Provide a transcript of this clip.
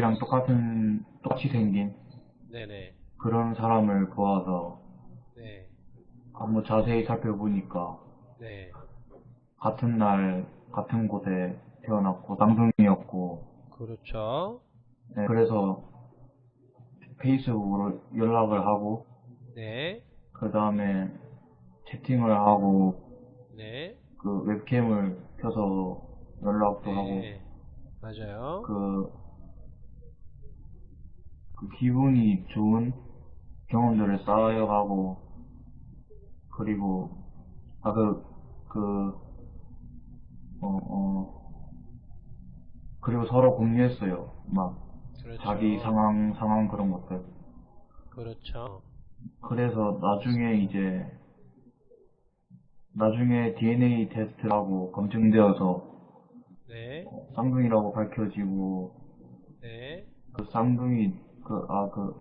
자기랑 똑같은, 똑같이 생긴 네네. 그런 사람을 보아서 네. 한번 자세히 살펴보니까 네. 같은 날, 같은 곳에 태어났고, 쌍둥이였고, 그렇죠. 네, 그래서 페이스북으로 연락을 하고, 네. 그 다음에 채팅을 하고, 네. 그 웹캠을 켜서 연락도 하고, 네. 맞아요. 그, 그 기분이 좋은 경험들을 쌓여가고, 그리고, 아, 그, 그, 어, 어, 그리고 서로 공유했어요. 막, 그렇죠. 자기 상황, 상황 그런 것들. 그렇죠. 그래서 나중에 이제, 나중에 DNA 테스트라고 검증되어서 네. 쌍둥이라고 밝혀지고, 네. 그 쌍둥이, 그, 아, 그,